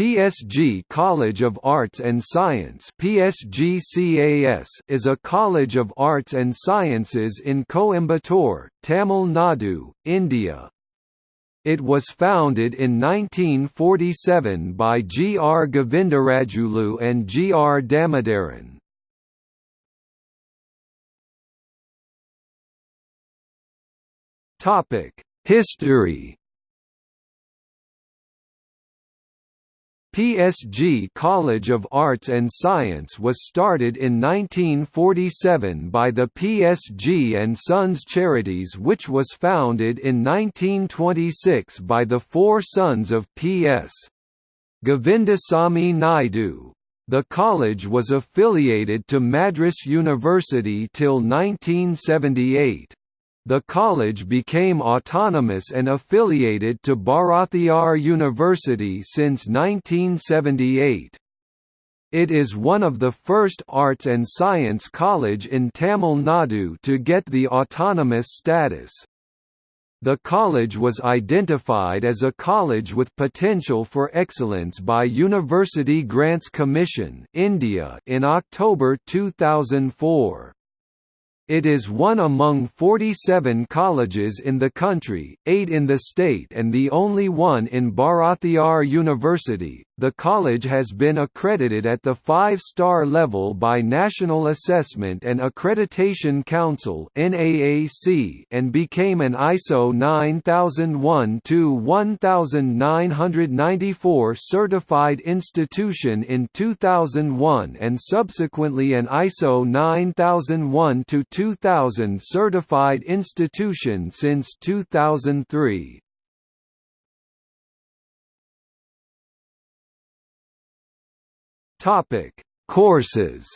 PSG College of Arts and Science PSGCAS is a college of arts and sciences in Coimbatore, Tamil Nadu, India. It was founded in 1947 by G. R. Govindarajulu and G. R. Damodaran. History PSG College of Arts and Science was started in 1947 by the PSG and Sons Charities which was founded in 1926 by the four sons of P.S. Govindasamy Naidu. The college was affiliated to Madras University till 1978. The college became autonomous and affiliated to Bharathiar University since 1978. It is one of the first arts and science college in Tamil Nadu to get the autonomous status. The college was identified as a college with potential for excellence by University Grants Commission India in October 2004. It is one among 47 colleges in the country, eight in the state and the only one in Bharathiar University. The college has been accredited at the five-star level by National Assessment and Accreditation Council and became an ISO 9001-1994 certified institution in 2001 and subsequently an ISO 9001 2000 certified institution since 2003. Topic: Courses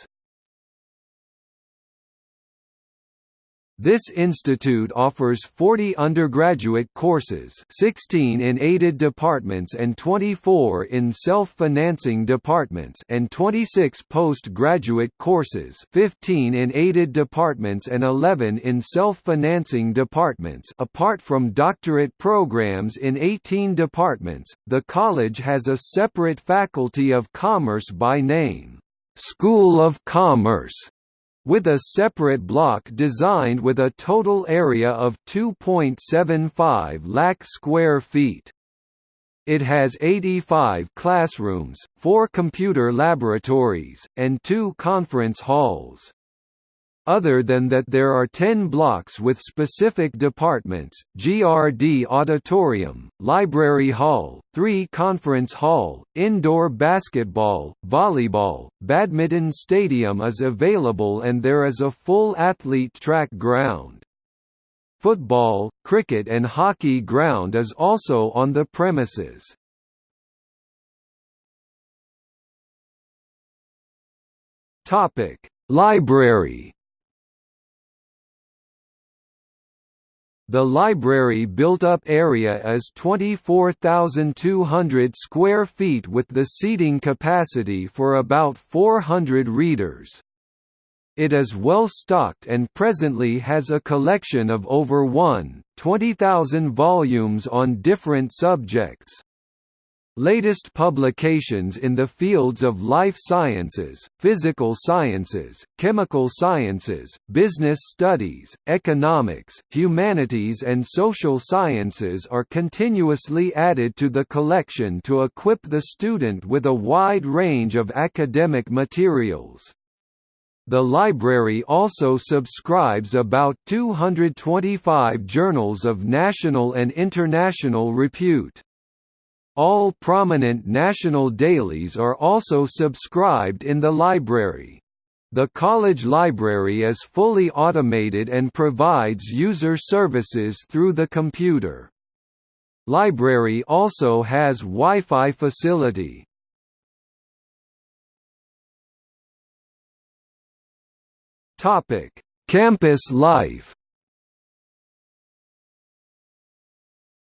This institute offers 40 undergraduate courses 16 in aided departments and 24 in self-financing departments and 26 postgraduate courses 15 in aided departments and 11 in self-financing departments. Apart from doctorate programs in 18 departments, the college has a separate Faculty of Commerce by name, School of Commerce with a separate block designed with a total area of 2.75 lakh square feet. It has 85 classrooms, four computer laboratories, and two conference halls. Other than that there are 10 blocks with specific departments, GRD Auditorium, Library Hall, 3 Conference Hall, Indoor Basketball, Volleyball, Badminton Stadium is available and there is a full athlete track ground. Football, cricket and hockey ground is also on the premises. Library The library built-up area is 24,200 square feet with the seating capacity for about 400 readers. It is well stocked and presently has a collection of over 1,20,000 volumes on different subjects. Latest publications in the fields of life sciences, physical sciences, chemical sciences, business studies, economics, humanities and social sciences are continuously added to the collection to equip the student with a wide range of academic materials. The library also subscribes about 225 journals of national and international repute. All prominent national dailies are also subscribed in the library. The college library is fully automated and provides user services through the computer. Library also has Wi-Fi facility. Campus life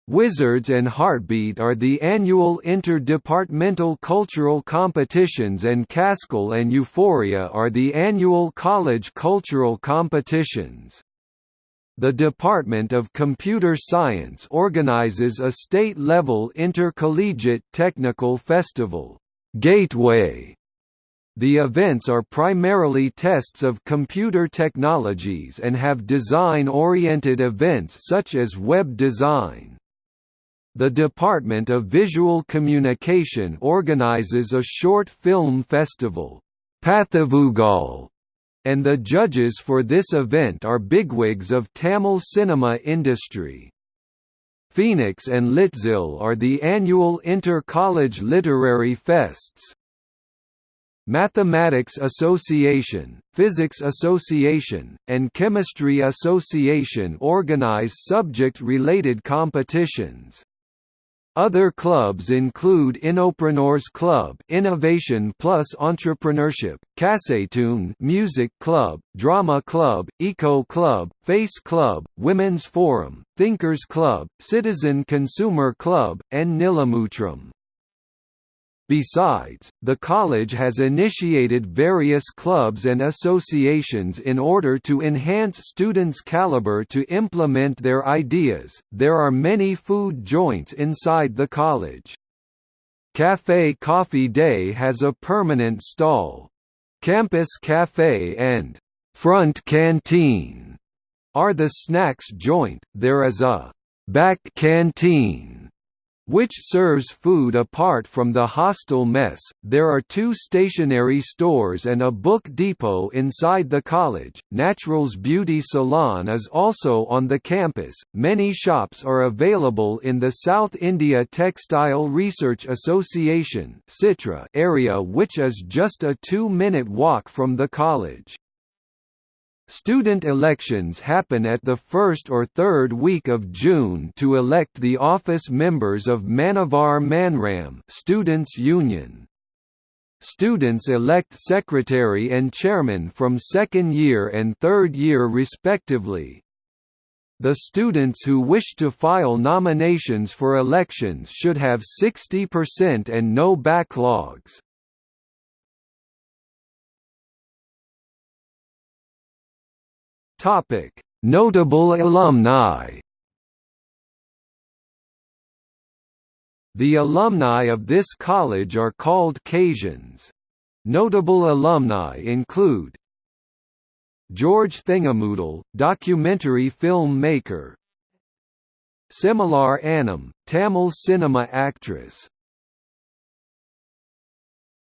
Wizards and Heartbeat are the annual interdepartmental cultural competitions and Kaskal and Euphoria are the annual college cultural competitions. The Department of Computer Science organizes a state-level intercollegiate technical festival, Gateway. The events are primarily tests of computer technologies and have design-oriented events such as web design. The Department of Visual Communication organizes a short film festival, Pathavugal, and the judges for this event are bigwigs of Tamil cinema industry. Phoenix and Litzil are the annual inter-college literary fests. Mathematics Association, Physics Association, and Chemistry Association organize subject-related competitions. Other clubs include Innopreneurs Club, Innovation Plus Entrepreneurship, Kassetune Music Club, Drama Club, Eco Club, Face Club, Women's Forum, Thinkers Club, Citizen Consumer Club, and Nilamutram. Besides, the college has initiated various clubs and associations in order to enhance students' caliber to implement their ideas. There are many food joints inside the college. Cafe Coffee Day has a permanent stall. Campus Cafe and Front Canteen are the snacks joint. There is a back canteen which serves food apart from the hostel mess. There are two stationery stores and a book depot inside the college. Naturals Beauty Salon is also on the campus. Many shops are available in the South India Textile Research Association area which is just a 2-minute walk from the college. Student elections happen at the first or third week of June to elect the office members of Manavar Manram Students' Union. Students elect secretary and chairman from second year and third year respectively. The students who wish to file nominations for elections should have 60% and no backlogs. Topic: Notable alumni. The alumni of this college are called Cajuns. Notable alumni include George Thingamoodle, documentary film maker Similar Annam, Tamil cinema actress